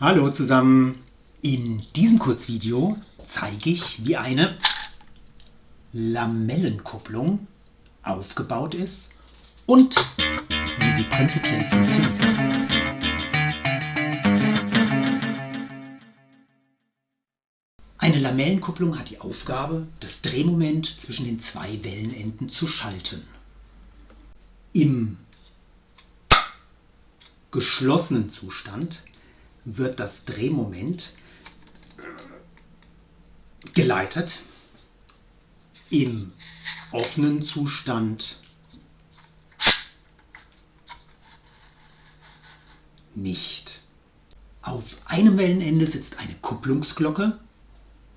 Hallo zusammen! In diesem Kurzvideo zeige ich, wie eine Lamellenkupplung aufgebaut ist und wie sie prinzipiell funktioniert. Eine Lamellenkupplung hat die Aufgabe, das Drehmoment zwischen den zwei Wellenenden zu schalten. Im geschlossenen Zustand wird das Drehmoment geleitet. Im offenen Zustand nicht. Auf einem Wellenende sitzt eine Kupplungsglocke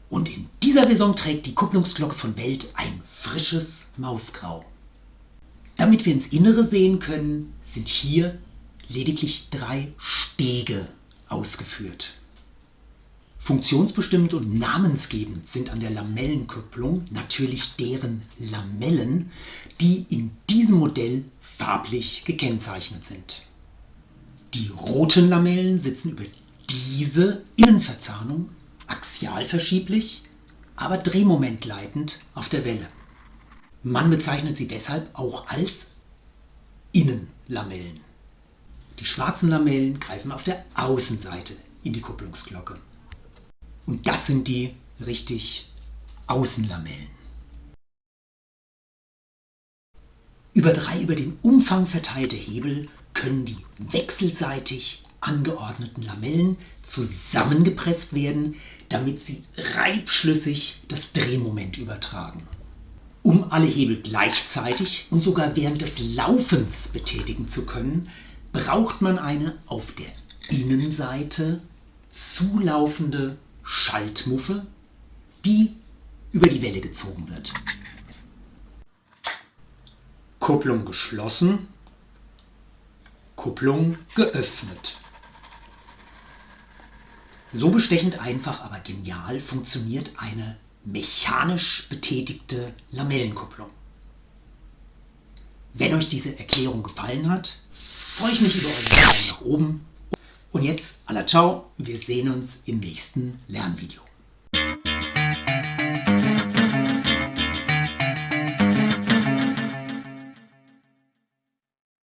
und in dieser Saison trägt die Kupplungsglocke von Welt ein frisches Mausgrau. Damit wir ins Innere sehen können, sind hier lediglich drei Stege ausgeführt. Funktionsbestimmt und namensgebend sind an der Lamellenkupplung natürlich deren Lamellen, die in diesem Modell farblich gekennzeichnet sind. Die roten Lamellen sitzen über diese Innenverzahnung axial verschieblich, aber drehmomentleitend auf der Welle. Man bezeichnet sie deshalb auch als Innenlamellen. Die schwarzen Lamellen greifen auf der Außenseite in die Kupplungsglocke. Und das sind die richtig Außenlamellen. Über drei über den Umfang verteilte Hebel können die wechselseitig angeordneten Lamellen zusammengepresst werden, damit sie reibschlüssig das Drehmoment übertragen. Um alle Hebel gleichzeitig und sogar während des Laufens betätigen zu können, braucht man eine auf der Innenseite zulaufende Schaltmuffe, die über die Welle gezogen wird. Kupplung geschlossen, Kupplung geöffnet. So bestechend einfach, aber genial funktioniert eine mechanisch betätigte Lamellenkupplung. Wenn euch diese Erklärung gefallen hat, freue ich mich über eure Daumen nach oben. Und jetzt, alla ciao, wir sehen uns im nächsten Lernvideo.